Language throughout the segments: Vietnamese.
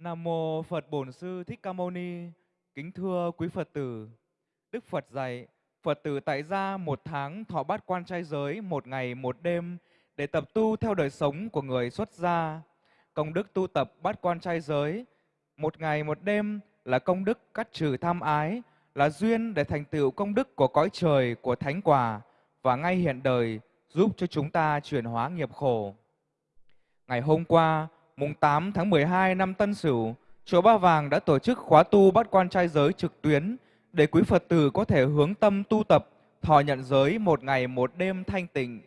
Nam mô Phật Bổn Sư Thích Ca Mâu Ni. Kính thưa quý Phật tử, Đức Phật dạy Phật tử tại gia một tháng thọ bát quan trai giới một ngày một đêm để tập tu theo đời sống của người xuất gia. Công đức tu tập bát quan trai giới một ngày một đêm là công đức cắt trừ tham ái, là duyên để thành tựu công đức của cõi trời, của thánh quả và ngay hiện đời giúp cho chúng ta chuyển hóa nghiệp khổ. Ngày hôm qua, mùng 8 tháng 12 năm Tân Sửu, Chùa Ba Vàng đã tổ chức khóa tu bắt quan trai giới trực tuyến để quý Phật tử có thể hướng tâm tu tập, thọ nhận giới một ngày một đêm thanh tịnh.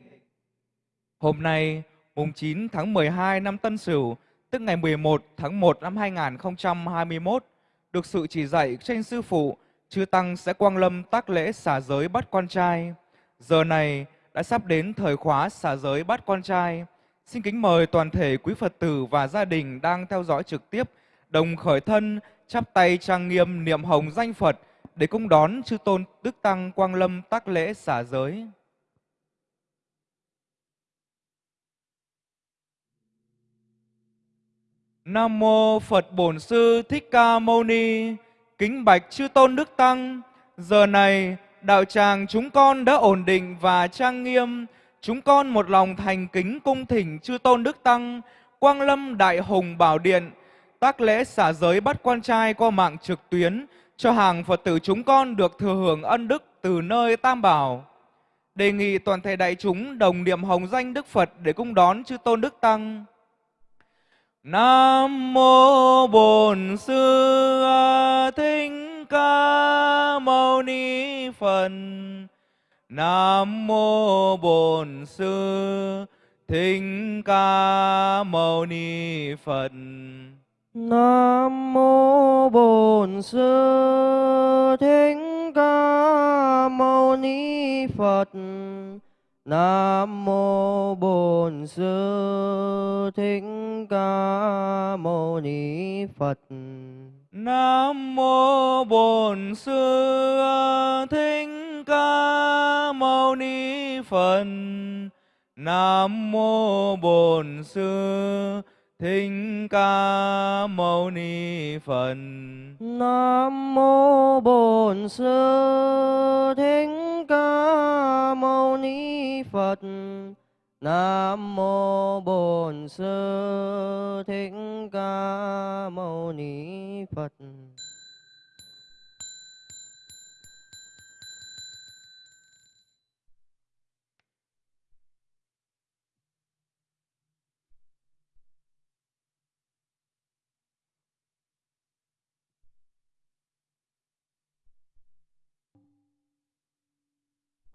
Hôm nay, mùng 9 tháng 12 năm Tân Sửu, tức ngày 11 tháng 1 năm 2021, được sự chỉ dạy trên sư phụ, chư tăng sẽ quang lâm tác lễ xả giới bắt quan trai. Giờ này đã sắp đến thời khóa xả giới bắt quan trai. Xin kính mời toàn thể quý Phật tử và gia đình đang theo dõi trực tiếp đồng khởi thân chắp tay trang nghiêm niệm hồng danh Phật để cung đón chư tôn Đức Tăng Quang Lâm tác lễ xả giới. Nam mô Phật Bổn Sư Thích Ca Mâu Ni. Kính bạch chư tôn Đức Tăng, giờ này đạo tràng chúng con đã ổn định và trang nghiêm, chúng con một lòng thành kính cung thỉnh chư tôn Đức Tăng, Quang Lâm Đại Hùng Bảo Điện, tác lễ xả giới bắt quan trai qua mạng trực tuyến cho hàng Phật tử chúng con được thừa hưởng ân đức từ nơi Tam Bảo. Đề nghị toàn thể đại chúng đồng niệm hồng danh Đức Phật để cung đón chư tôn Đức Tăng. Nam mô Bổn Sư Thích Ca Mâu Ni Phật. Nam mô Bổn Sư Thích Ca Mâu Ni Phật. Nam mô Bổn Sư Thích Ca Mâu Ni Phật. Nam mô Bổn Sư Thích Ca Mâu Ni Phật. Nam mô Bổn Sư Thích Ca Mâu Ni Phật. Nam mô Bổn Sư Thích Ca Mâu Ni Phật. Nam mô Bổn Sư Thích Ca Mâu Ni Phật. Nam mô Bổn Sư Thích Ca Mâu Ni Phật.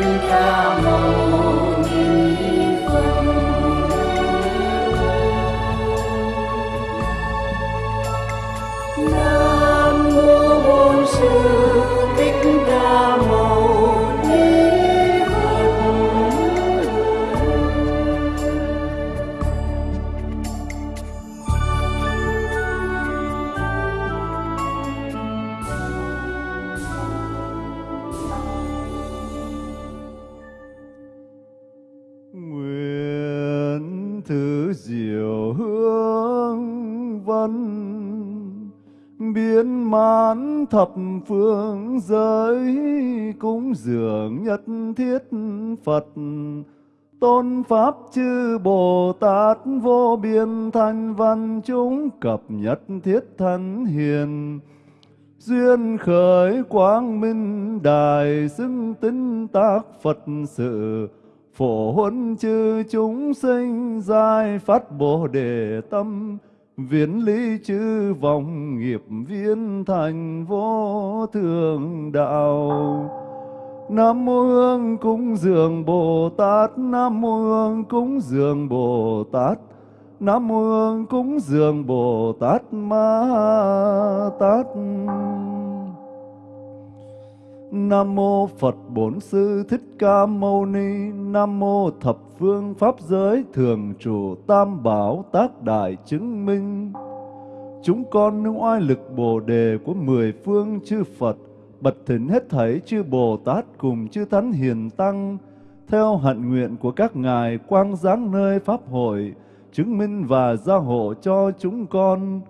golden camel. Thập phương giới cúng dường nhất thiết Phật. Tôn pháp chư Bồ Tát vô biên thanh văn chúng cập nhất thiết thân hiền. Duyên khởi quang minh đài xưng tính tác Phật sự. Phổ huấn chư chúng sinh giai phát bồ đề tâm viễn lý chư vọng nghiệp viên thành vô thường đạo. Nam mô Hương cúng dường Bồ Tát, Nam mô Hương cúng dường Bồ Tát, Nam mô Hương cúng dường Bồ Tát Ma Tát. Nam mô Phật Bổn Sư Thích Ca Mâu Ni, Nam mô Thập Phương Pháp Giới Thường Trụ Tam Bảo Tác Đại Chứng Minh. Chúng con nương oai lực Bồ Đề của mười phương chư Phật Bật thỉnh hết thảy chư Bồ Tát cùng chư Thánh Hiền Tăng Theo hạnh nguyện của các ngài quang giáng nơi Pháp hội Chứng minh và gia hộ cho chúng con.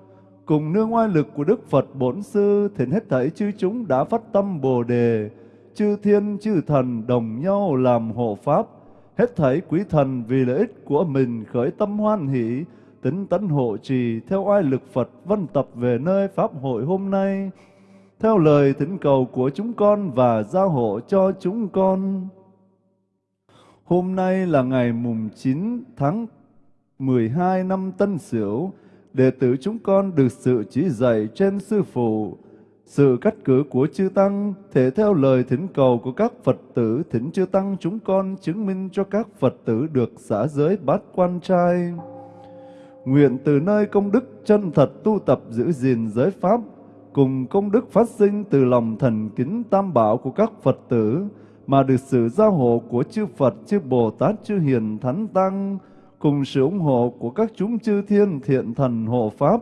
Cùng nương oai lực của Đức Phật Bổn Sư, thỉnh hết thảy chư chúng đã phát tâm Bồ Đề, chư thiên chư thần đồng nhau làm hộ Pháp, hết thảy quý thần vì lợi ích của mình khởi tâm hoan hỷ, tính tấn hộ trì theo oai lực Phật vân tập về nơi Pháp hội hôm nay, theo lời thỉnh cầu của chúng con và gia hộ cho chúng con. Hôm nay là ngày mùng 9 tháng 12 năm Tân Sửu, đệ tử chúng con được sự chỉ dạy trên sư phụ, sự cắt cử của chư tăng thể theo lời thỉnh cầu của các Phật tử thỉnh chư tăng chúng con chứng minh cho các Phật tử được xả giới bát quan trai. Nguyện từ nơi công đức chân thật tu tập giữ gìn giới pháp, cùng công đức phát sinh từ lòng thần kính tam bảo của các Phật tử, mà được sự gia hộ của chư Phật, chư Bồ Tát, chư Hiền Thánh Tăng, cùng sự ủng hộ của các chúng chư thiên thiện thần hộ Pháp,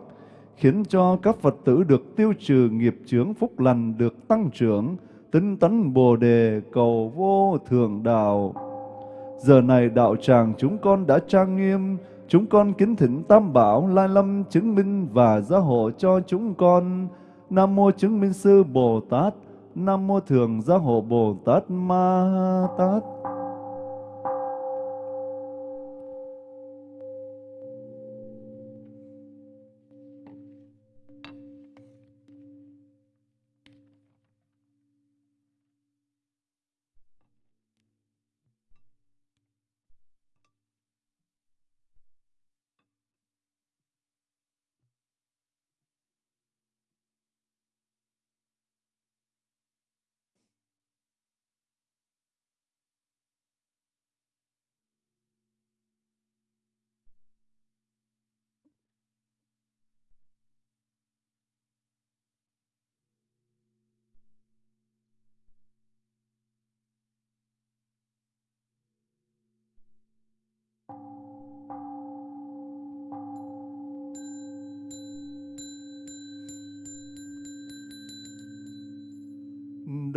khiến cho các Phật tử được tiêu trừ nghiệp chướng phúc lành được tăng trưởng, tinh tấn Bồ Đề cầu vô thường đạo. Giờ này đạo tràng chúng con đã trang nghiêm, chúng con kính thỉnh Tam Bảo, Lai Lâm chứng minh và gia hộ cho chúng con. Nam Mô Chứng Minh Sư Bồ Tát, Nam Mô Thường Gia Hộ Bồ Tát Ma Tát.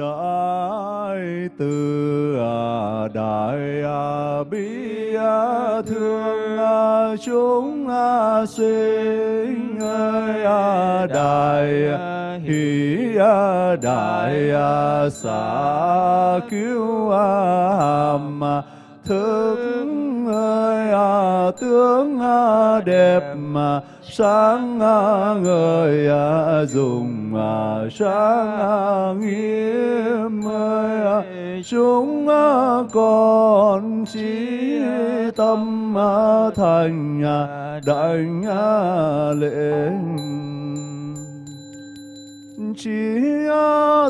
À, đại à, à, từ đại bi thương chúng sinh ơi đại hỷ đại xả cứu hàm thức ơi tướng đẹp mà sáng người dùng sáng nghĩa chúng con chỉ tâm thành đảnh lễ chỉ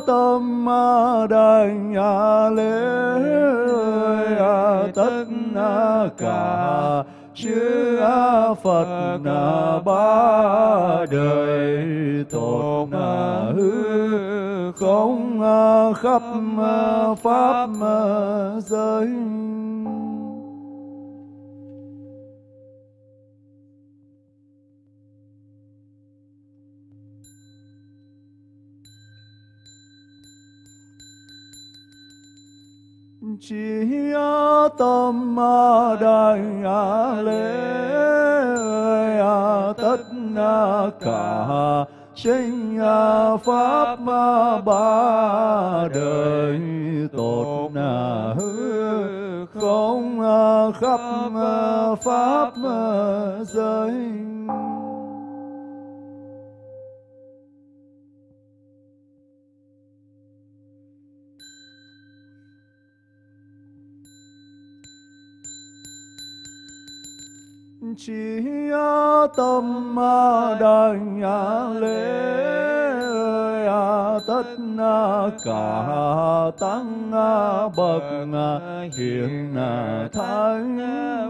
tâm đảnh lễ tất cả chư Phật ba đời tột hư không à, khắp à, pháp à, giới. Chỉ tâm đại lễ tất cả sinh à, pháp ba đời tột hư không à, khắp à, pháp giới. Chỉ tâm đảnh lễ tất cả tăng bậc hiền thánh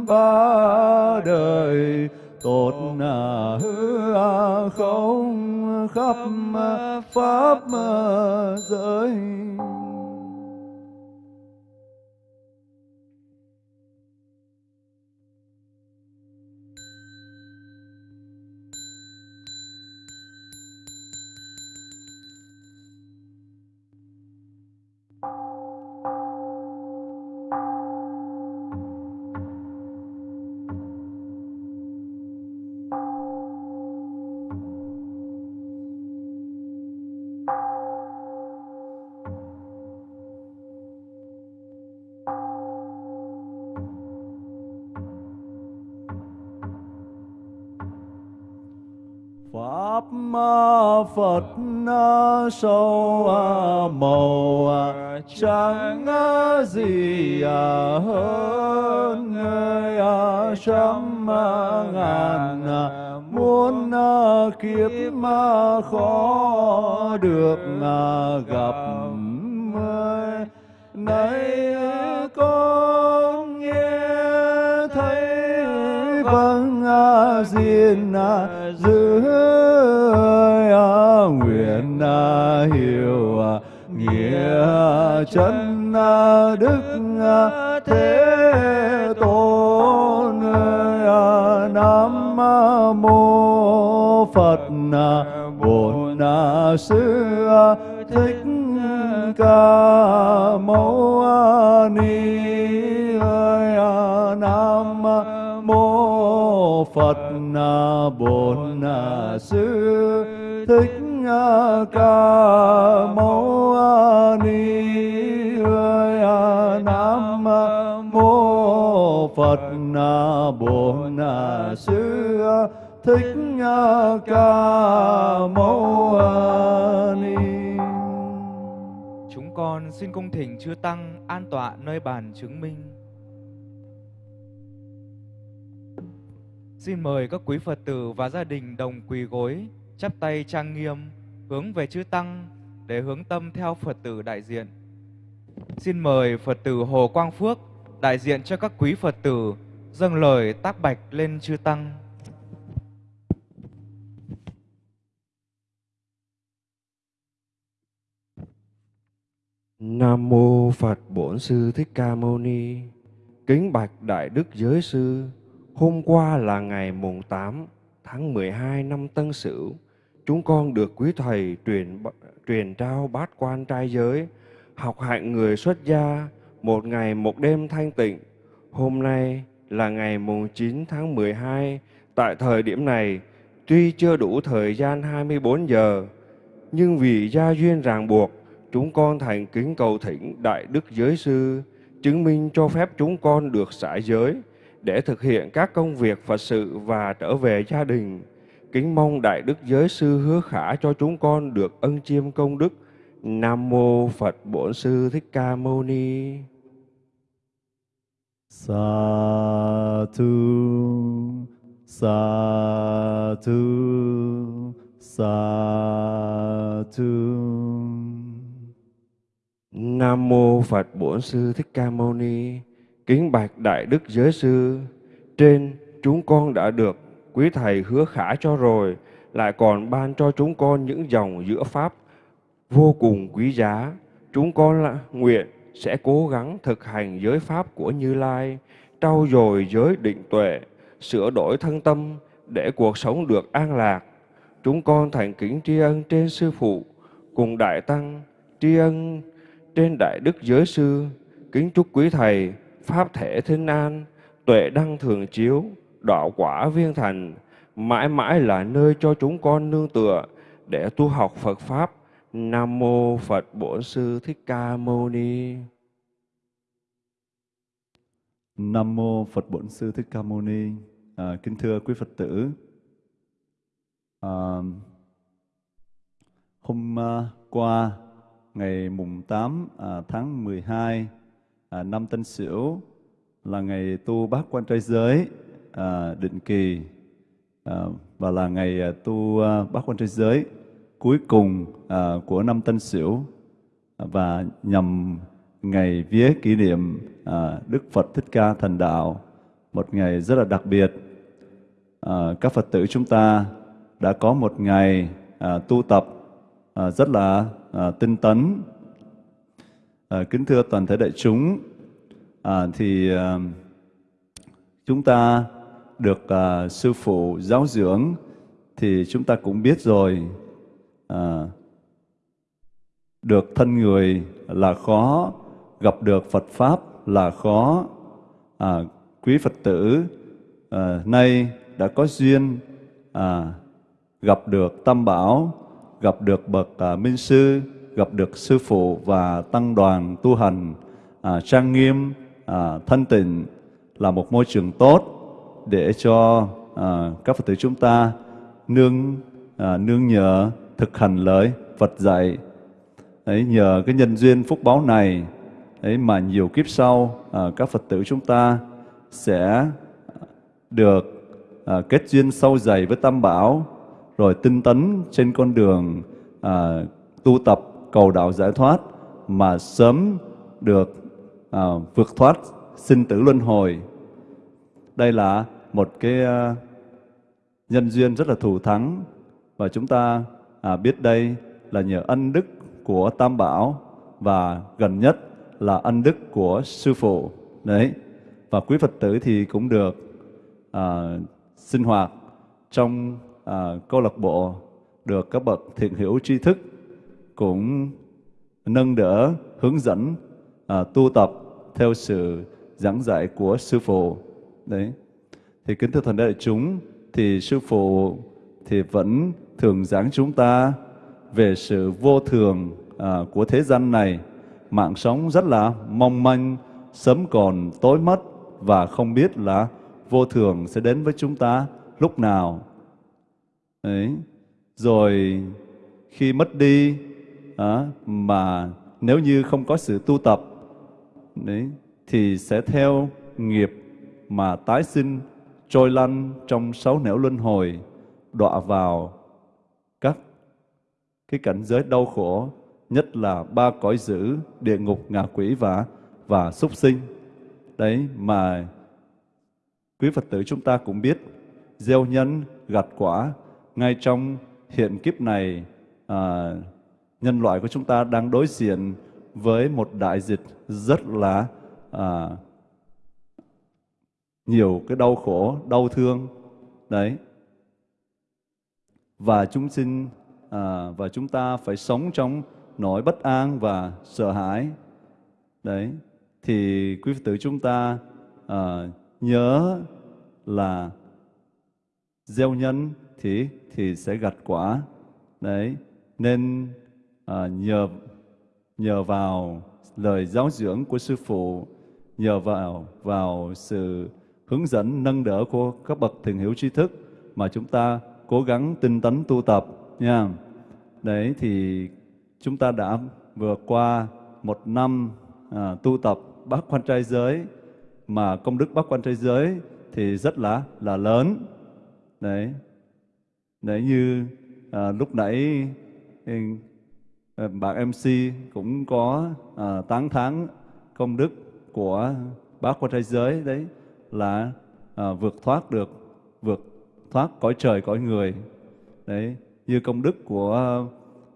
ba đời tột hư không khắp pháp giới Pháp Phật sâu màu chẳng gì à, hơn à, trăm à, ngàn muốn kiếp mà khó được gặp nay duyên giữ nguyện hiểu nghĩa chân đức thế tôn nam mô phật bổn sư thích ca mâu ni nam mô phật Ờ, bổn ờ, sư thích ờ, ca mâu ni nam mô phật bổn sư thích ca mâu ni Chúng con xin cung thỉnh chư Tăng an tọa nơi bàn chứng minh. Xin mời các quý Phật tử và gia đình đồng quỳ gối, chắp tay trang nghiêm, hướng về chư Tăng để hướng tâm theo Phật tử đại diện. Xin mời Phật tử Hồ Quang Phước đại diện cho các quý Phật tử dâng lời tác bạch lên chư Tăng. Nam mô Phật Bổn Sư Thích Ca Mâu Ni. Kính bạch Đại Đức Giới Sư, hôm qua là ngày mùng 8 tháng 12 năm Tân Sửu, chúng con được quý thầy truyền truyền trao bát quan trai giới, học hạnh người xuất gia, một ngày một đêm thanh tịnh. Hôm nay là ngày mùng 9 tháng 12, tại thời điểm này, tuy chưa đủ thời gian 24 giờ, nhưng vì gia duyên ràng buộc, chúng con thành kính cầu thỉnh Đại Đức Giới Sư, chứng minh cho phép chúng con được xả giới để thực hiện các công việc Phật sự và trở về gia đình. Kính mong Đại Đức Giới Sư hứa khả cho chúng con được ân chiêm công đức. Nam Mô Phật Bổn Sư Thích Ca Mâu Ni. Sa thu sa thu sa thu Nam Mô Phật Bổn Sư Thích Ca Mâu Ni. Kính bạch Đại Đức Giới Sư, trên chúng con đã được quý Thầy hứa khả cho rồi, lại còn ban cho chúng con những dòng giữa Pháp vô cùng quý giá. Chúng con là nguyện sẽ cố gắng thực hành giới Pháp của Như Lai, trau dồi giới định tuệ, sửa đổi thân tâm để cuộc sống được an lạc. Chúng con thành kính tri ân trên Sư Phụ, cùng Đại Tăng, tri ân trên Đại Đức Giới Sư, kính chúc quý Thầy, Pháp thể thinh an, tuệ đăng thường chiếu, đạo quả viên thành, mãi mãi là nơi cho chúng con nương tựa để tu học Phật Pháp. Nam Mô Phật Bổn Sư Thích Ca Mâu Ni. Nam mô Phật Bổn Sư Thích Ca Mâu Ni. À, kính thưa quý Phật tử, à, hôm à, qua ngày mùng 8 à, tháng 12 à, năm Tân Sửu là ngày tu bát quan trai giới à, định kỳ à, và là ngày à, tu à, bát quan trai giới cuối cùng à, của năm Tân Sửu và nhằm ngày vía kỷ niệm à, Đức Phật Thích Ca thành đạo, một ngày rất là đặc biệt. À, các Phật tử chúng ta đã có một ngày à, tu tập à, rất là à, tinh tấn. À, kính thưa toàn thể đại chúng, à, thì à, chúng ta được à, sư phụ giáo dưỡng thì chúng ta cũng biết rồi à, được thân người là khó gặp được Phật pháp là khó. À, quý Phật tử à, nay đã có duyên à, gặp được Tam Bảo gặp được bậc à, minh sư gặp được sư phụ và tăng đoàn tu hành à, trang nghiêm à, thân tình là một môi trường tốt để cho à, các Phật tử chúng ta nương à, nương nhờ thực hành lời Phật dạy. ấy nhờ cái nhân duyên phúc báo này ấy mà nhiều kiếp sau à, các Phật tử chúng ta sẽ được à, kết duyên sâu dày với Tam Bảo rồi tinh tấn trên con đường à, tu tập cầu đạo giải thoát mà sớm được à, vượt thoát sinh tử luân hồi. Đây là một cái à, nhân duyên rất là thù thắng và chúng ta à, biết đây là nhờ ân đức của Tam Bảo và gần nhất là ân đức của Sư Phụ. Đấy. Và quý Phật tử thì cũng được à, sinh hoạt trong à, câu lạc bộ được các bậc thiện hữu tri thức cũng nâng đỡ, hướng dẫn à, tu tập theo sự giảng dạy của sư phụ. Đấy. Thì kính thưa thần đại chúng, thì sư phụ thì vẫn thường giảng chúng ta về sự vô thường à, của thế gian này. Mạng sống rất là mong manh, sớm còn tối mất và không biết là vô thường sẽ đến với chúng ta lúc nào. Đấy. Rồi khi mất đi à, mà nếu như không có sự tu tập đấy, thì sẽ theo nghiệp mà tái sinh trôi lăn trong sáu nẻo luân hồi đọa vào các cái cảnh giới đau khổ nhất là ba cõi dữ địa ngục ngạ quỷ và và súc sinh. Đấy mà quý phật tử chúng ta cũng biết gieo nhân gặt quả ngay trong hiện kiếp này à, nhân loại của chúng ta đang đối diện với một đại dịch rất là à, nhiều cái đau khổ, đau thương. Đấy. Và chúng sinh à, và chúng ta phải sống trong nỗi bất an và sợ hãi. Đấy. Thì quý Phật tử chúng ta à, nhớ là gieo nhân thì thì sẽ gặt quả. Đấy. Nên à, nhờ nhờ vào lời giáo dưỡng của sư phụ, nhờ vào vào sự hướng dẫn nâng đỡ của các bậc thiền hiểu tri thức mà chúng ta cố gắng tinh tấn tu tập nha. Đấy thì chúng ta đã vừa qua một năm à, tu tập bát quan trai giới mà công đức bát quan trai giới thì rất là là lớn. Đấy. Đấy như à, lúc nãy ừ, Ờ, bạn MC cũng có à, tán thán công đức của bác quan thế giới đấy là à, vượt thoát được vượt thoát cõi trời cõi người. Đấy như công đức của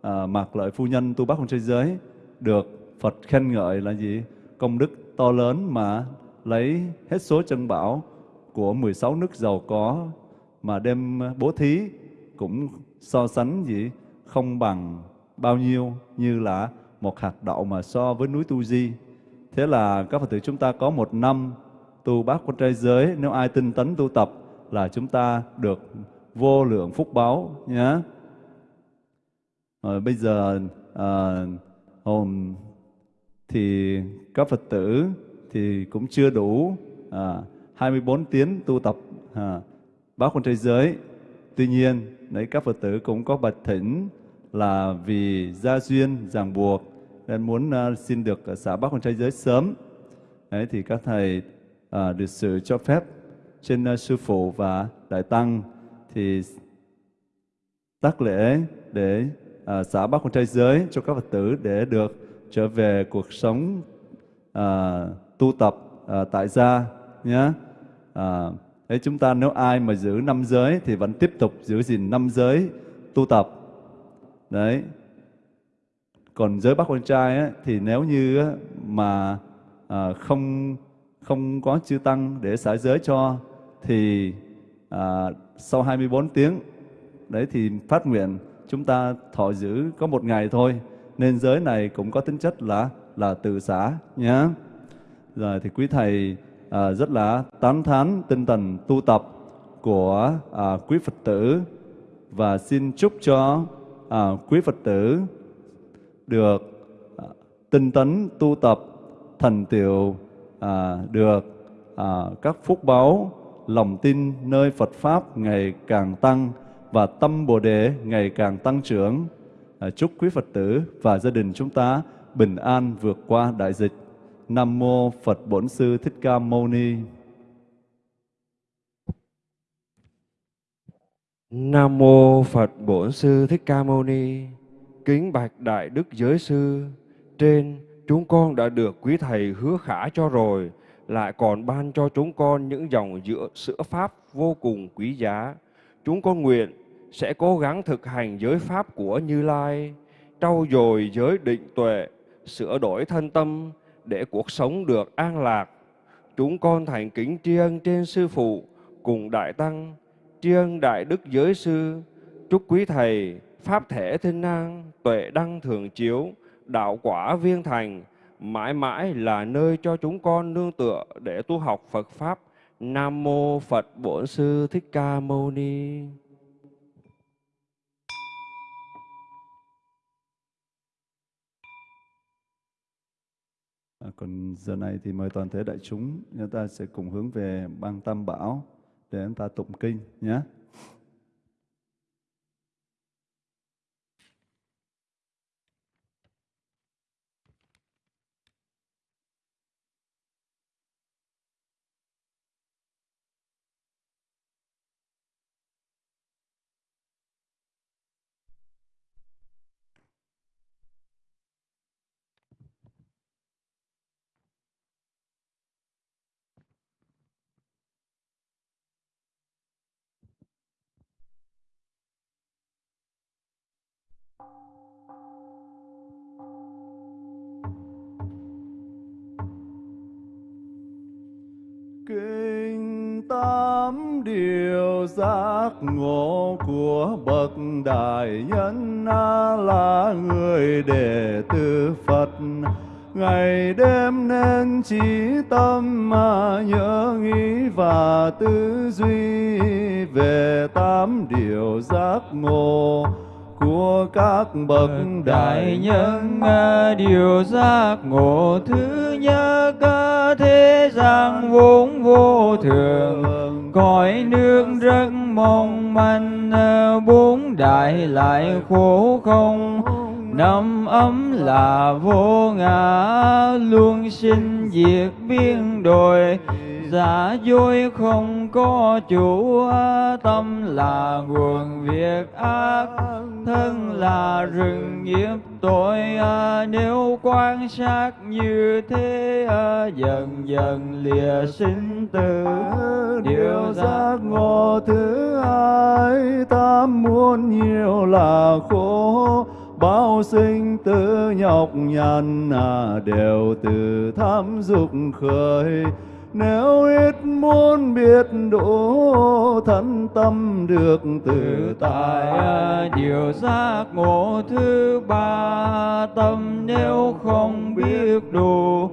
à, mạc lợi phu nhân tu bác quan trai giới được Phật khen ngợi là gì? Công đức to lớn mà lấy hết số chân bảo của 16 nước giàu có mà đem bố thí cũng so sánh gì không bằng bao nhiêu như là một hạt đậu mà so với núi Tu Di. Thế là các Phật tử chúng ta có một năm tu bát quan trai giới, nếu ai tinh tấn tu tập là chúng ta được vô lượng phúc báo nhé. Rồi bây giờ à, hôm thì các Phật tử thì cũng chưa đủ à, 24 tiếng tu tập à, bát quan trai giới. Tuy nhiên, đấy các Phật tử cũng có bạch thỉnh là vì gia duyên ràng buộc nên muốn uh, xin được uh, xả bác con trai giới sớm. Đấy thì các thầy uh, được sự cho phép trên uh, sư phụ và đại tăng thì tác lễ để uh, xả bác con trai giới cho các Phật tử để được trở về cuộc sống uh, tu tập uh, tại gia nhé. À, Thế chúng ta nếu ai mà giữ năm giới thì vẫn tiếp tục giữ gìn năm giới tu tập. Đấy. Còn giới bác con trai ấy, thì nếu như á, mà à, không không có chư tăng để xả giới cho thì à, sau 24 tiếng đấy thì phát nguyện chúng ta thọ giữ có một ngày thôi nên giới này cũng có tính chất là là tự xả nhé rồi thì quý thầy à, rất là tán thán tinh thần tu tập của à, quý Phật tử và xin chúc cho à, quý Phật tử được à, tinh tấn tu tập thành tựu à, được à, các phúc báu lòng tin nơi Phật pháp ngày càng tăng và tâm Bồ đề ngày càng tăng trưởng. À, chúc quý Phật tử và gia đình chúng ta bình an vượt qua đại dịch. Nam mô Phật Bổn Sư Thích Ca Mâu Ni. Nam mô Phật Bổn Sư Thích Ca Mâu Ni. Kính bạch đại đức giới sư, trên chúng con đã được quý thầy hứa khả cho rồi, lại còn ban cho chúng con những dòng giữa sữa pháp vô cùng quý giá. Chúng con nguyện sẽ cố gắng thực hành giới pháp của Như Lai, trau dồi giới định tuệ, sửa đổi thân tâm để cuộc sống được an lạc. Chúng con thành kính tri ân trên sư phụ cùng đại tăng, tri ân đại đức giới sư, chúc quý thầy pháp thể thiên năng, tuệ đăng thường chiếu, đạo quả viên thành, mãi mãi là nơi cho chúng con nương tựa để tu học Phật Pháp. Nam Mô Phật Bổn Sư Thích Ca Mâu Ni. À, còn giờ này thì mời toàn thể đại chúng chúng ta sẽ cùng hướng về bang Tam Bảo để chúng ta tụng kinh nhé. Tám điều giác ngộ của bậc đại nhân là người đệ tử Phật. Ngày đêm nên trí tâm mà nhớ nghĩ và tư duy về tám điều giác ngộ của các bậc đại nhân điều giác ngộ thứ nhất thế gian vốn vô thường, cõi nước rất mong manh, bốn đại lại khổ không. Năm ấm là vô ngã, luôn sinh diệt biên đổi. Dạ giả dối không có chủ tâm là nguồn việc ác. Thân là rừng nghiệp tội à, nếu quan sát như thế à, dần dần lìa sinh tử. Điều giác ngộ thứ hai tam muốn nhiều là khổ. Bao sinh tử nhọc nhằn à, đều từ tham dục khởi nếu ít muốn biết đủ thân tâm được tự tại tại à, điều giác ngộ thứ ba tâm nếu không biết đủ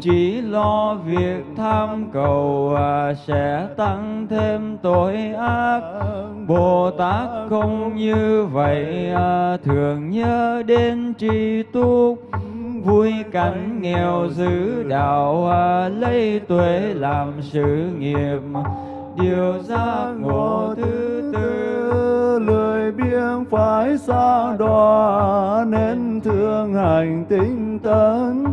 chỉ lo việc tham cầu à, sẽ tăng thêm tội ác. Bồ tát không như vậy à, thường nhớ đến tri túc vui cảnh nghèo giữ đạo à, lấy tuệ làm sự nghiệp. Điều giác ngộ thứ tư, lười biếng phải xa đọa, nên thương hành tinh tấn.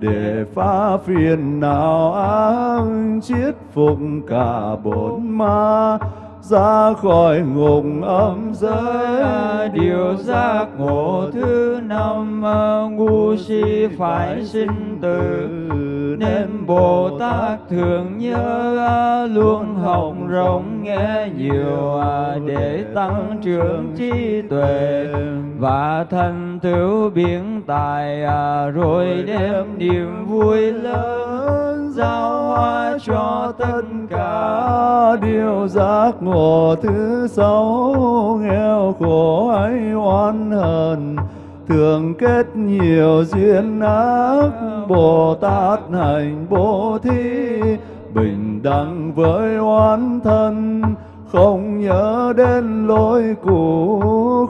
Để phá phiền não ác, chiết phục cả bốn ma ra khỏi ngục âm giới. Điều giác ngộ thứ năm ngu si phải sinh tử. Nên bồ tát thường nhớ luôn học rộng nghe nhiều à, để tăng trưởng trí tuệ. Và thành tựu biến tài à, rồi đem niềm vui lớn giao hóa cho tất cả điều giác ngộ thứ sáu. Nghèo khổ ấy oan hờn, thường kết nhiều duyên ác. Bồ tát hành bố thí, bình đẳng với oán thân không nhớ đến lỗi cũ,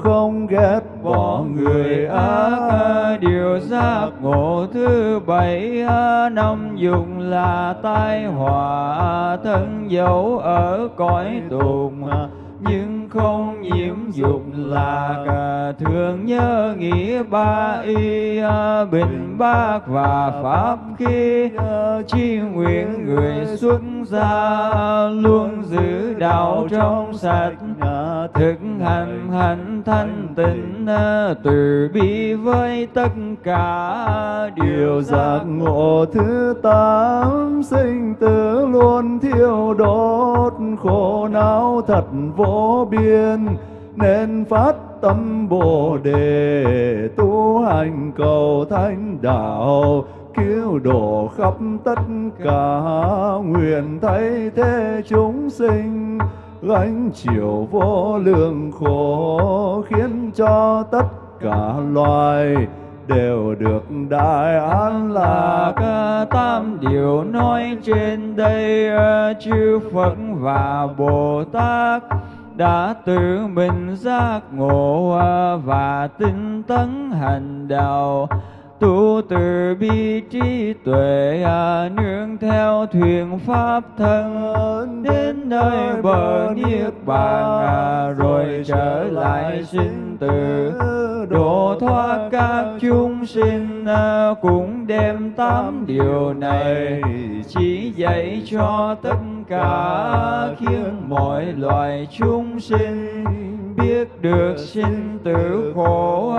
không ghét bỏ người ác điều giác ngộ thứ bảy năm dùng là tai họa. Thân dấu ở cõi tùng nhưng không nhiễm dục là cả thường nhớ nghĩ ba y à, bình bác và pháp khi chi nguyện người xuất gia luôn giữ đạo trong sạch, thực hành hành thanh tịnh à, từ bi với tất cả điều giác ngộ. Thứ tám, sinh tử luôn thiêu đốt, khổ não thật vô biên nên phát tâm bồ đề, tu hành cầu thánh đạo, cứu độ khắp tất cả nguyện thay thế chúng sinh. Gánh chịu vô lượng khổ khiến cho tất cả loài đều được đại an lạc. Tam điều nói trên đây, chư Phật và Bồ Tát đã tự mình giác ngộ và tinh tấn hành đạo tu từ bi trí tuệ à, nương theo thuyền pháp thân. Đến nơi bờ niết bàn à, rồi trở lại sinh tử. độ thoát các chúng sinh à, cũng đem tám điều này chỉ dạy cho tất cả khiến mọi loài chúng sinh biết được sinh tử khổ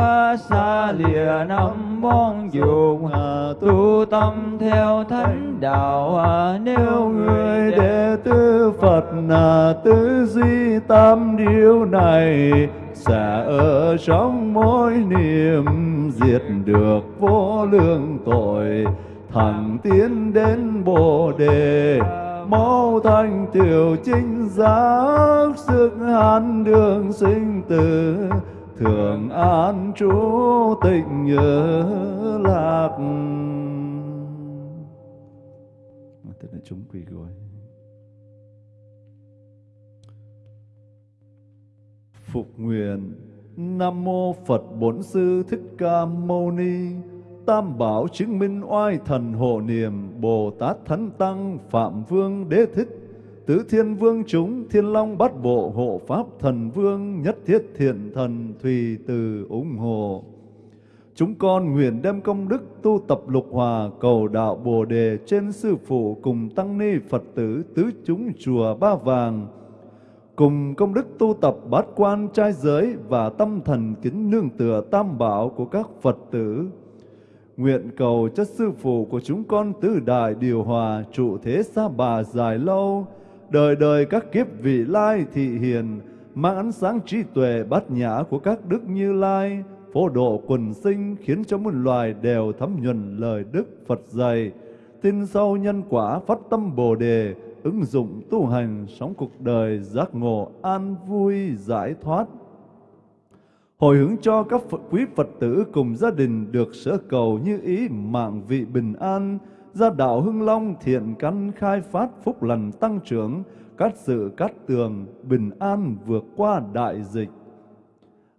xa lìa năm món dục. Tu tâm theo thánh đạo à, nếu người đệ tử Phật là tứ duy tam điều này sẽ ở trong mỗi niệm diệt được vô lượng tội, thẳng tiến đến bồ đề mẫu thanh tiểu chính giác, sức an đường sinh tử. Thường an trú tịnh nhớ lạc. Tức là chúng quỳ gối. Phục nguyện nam mô phật bổn sư thích ca mâu ni. Tam bảo chứng minh oai thần hộ niệm Bồ Tát Thánh Tăng Phạm Vương Đế Thích. Tứ Thiên Vương chúng Thiên Long Bát Bộ Hộ Pháp Thần Vương Nhất Thiết Thiện Thần Thùy Từ ủng hộ. Chúng con nguyện đem công đức tu tập lục hòa cầu đạo Bồ Đề trên Sư Phụ cùng Tăng Ni Phật tử tứ chúng chùa Ba Vàng, cùng công đức tu tập bát quan trai giới và tâm thần kính nương tựa tam bảo của các Phật tử. Nguyện cầu cho Sư Phụ của chúng con tứ đại điều hòa trụ thế xa bà dài lâu, đời đời các kiếp vị lai thị hiền, mang ánh sáng trí tuệ bát nhã của các đức như lai, phổ độ quần sinh khiến cho muôn loài đều thấm nhuần lời Đức Phật dạy, tin sâu nhân quả phát tâm Bồ Đề, ứng dụng tu hành sống cuộc đời giác ngộ an vui giải thoát. Hồi hướng cho các Phật, quý Phật tử cùng gia đình được sở cầu như ý mạng vị bình an, gia đạo hưng long thiện căn khai phát phúc lành tăng trưởng, các sự cát tường bình an vượt qua đại dịch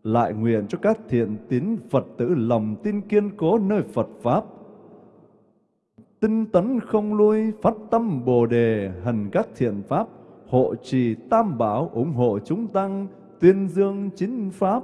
lại nguyện cho các thiện tín Phật tử lòng tin kiên cố nơi Phật Pháp. Tinh tấn không lui, phát tâm Bồ Đề, hành các thiện Pháp, hộ trì tam bảo, ủng hộ chúng tăng, tuyên dương chính Pháp.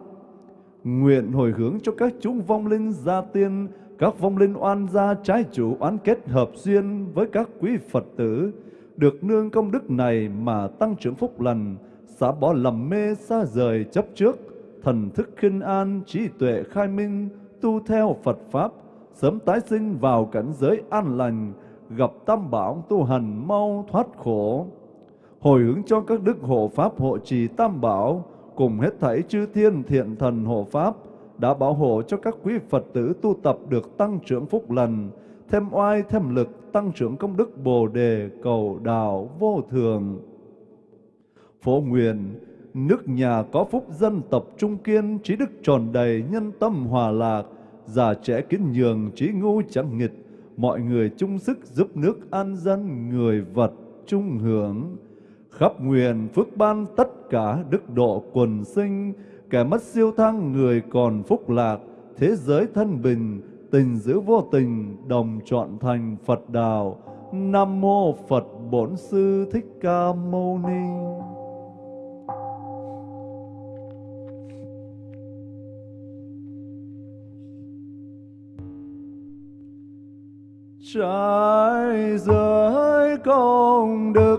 Nguyện hồi hướng cho các chúng vong linh gia tiên, các vong linh oan gia trái chủ oán kết hợp duyên với các quý Phật tử, được nương công đức này mà tăng trưởng phúc lành, xả bỏ lầm mê xa rời chấp trước, thần thức khinh an, trí tuệ khai minh, tu theo Phật Pháp, sớm tái sinh vào cảnh giới an lành, gặp tam bảo tu hành mau thoát khổ. Hồi hướng cho các đức hộ Pháp hộ trì tam bảo, cùng hết thảy chư thiên thiện thần hộ Pháp, đã bảo hộ cho các quý Phật tử tu tập được tăng trưởng phúc lành, thêm oai thêm lực, tăng trưởng công đức Bồ Đề, cầu đạo vô thường. Phổ nguyện, nước nhà có phúc dân tập trung kiên, trí đức tròn đầy, nhân tâm hòa lạc, già trẻ kính nhường, trí ngu chẳng nghịch, mọi người chung sức giúp nước an dân, người vật chung hưởng. Khắp nguyện phước ban tất cả đức độ quần sinh, kẻ mất siêu thăng người còn phúc lạc, thế giới thân bình, tình giữ vô tình, đồng chọn thành Phật đạo. Nam mô Phật Bổn Sư Thích Ca Mâu Ni. Trái giới công đức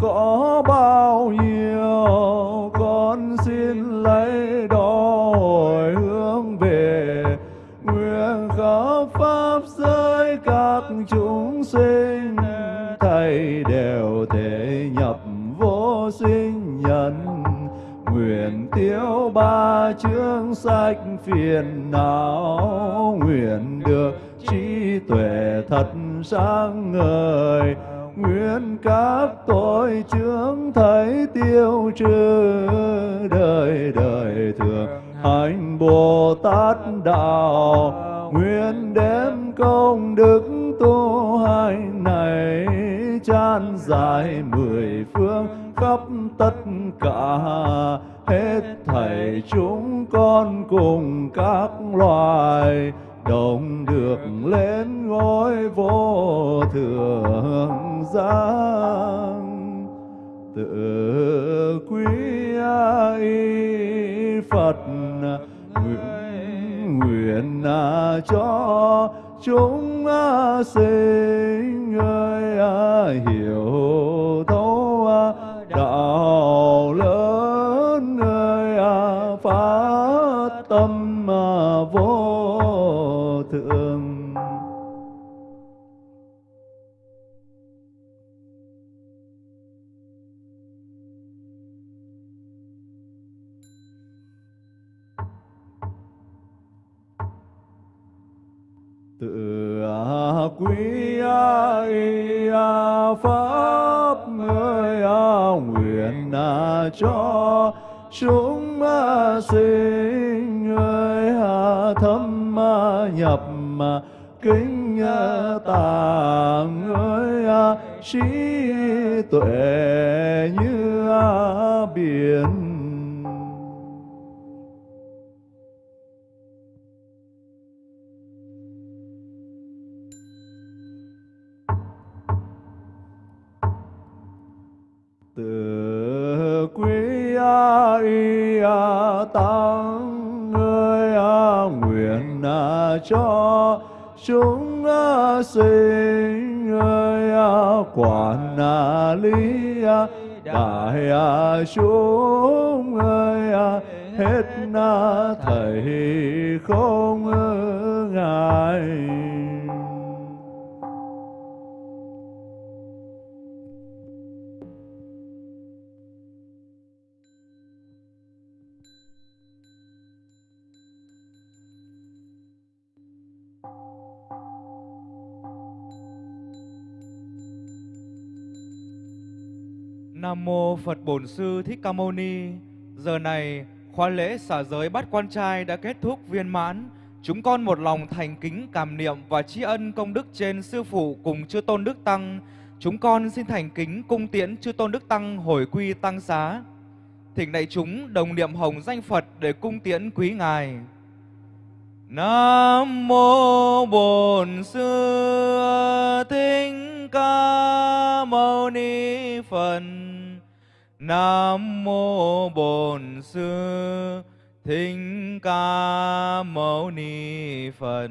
có bao nhiêu, Con xin lấy đó hồi hướng về Nguyện khắp Pháp giới các chúng sinh. Thầy đều thể nhập vô sinh nhân, Nguyện tiêu ba chương sách phiền não, Nguyện được trí tuệ thật sáng ngời nguyện các tội chướng thấy tiêu trừ đời đời thường. Hành bồ tát đạo, nguyện đem công đức tu hành này chan dài mười phương khắp tất cả. Hết thảy chúng con cùng các loài đồng được lên ngôi vô thượng giang. Tự quý y phật nguyện, nguyện cho chúng sinh ơi hiểu cho chúng sinh ơi thâm nhập kính à, tạng ơi à, trí tuệ như à, biển. Nguyện cho chúng à, sinh ơi quản lý đại chúng ơi hết thầy không ngại. Nam mô Phật Bổn Sư Thích Ca Mâu Ni. Giờ này, khóa lễ xả giới bắt quan trai đã kết thúc viên mãn. Chúng con một lòng thành kính cảm niệm và tri ân công đức trên sư phụ cùng chư tôn đức tăng. Chúng con xin thành kính cung tiễn chư tôn đức tăng hồi quy tăng xá. Thỉnh đại chúng đồng niệm hồng danh Phật để cung tiễn quý ngài. Nam mô Bổn Sư Thích Ca Mâu Ni Phật. Nam mô Bổn Sư Thích Ca Mâu Ni Phật.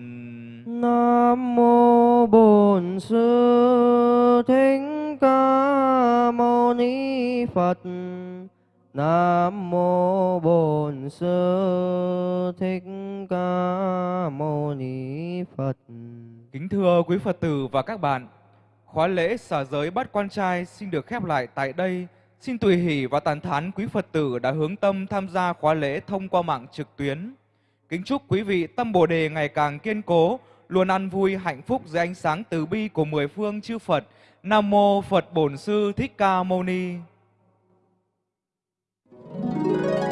Nam mô Bổn Sư Thích Ca Mâu Ni Phật. Nam mô Bổn Sư Thích Ca Mâu Ni Phật. Kính thưa quý Phật tử và các bạn, Khóa lễ xả giới bắt quan trai xin được khép lại tại đây. Xin tùy hỷ và tàn thán quý Phật tử đã hướng tâm tham gia khóa lễ thông qua mạng trực tuyến. Kính chúc quý vị tâm Bồ Đề ngày càng kiên cố, luôn ăn vui hạnh phúc dưới ánh sáng từ bi của mười phương chư Phật. Nam mô Phật Bổn Sư Thích Ca Mâu Ni. Thank you.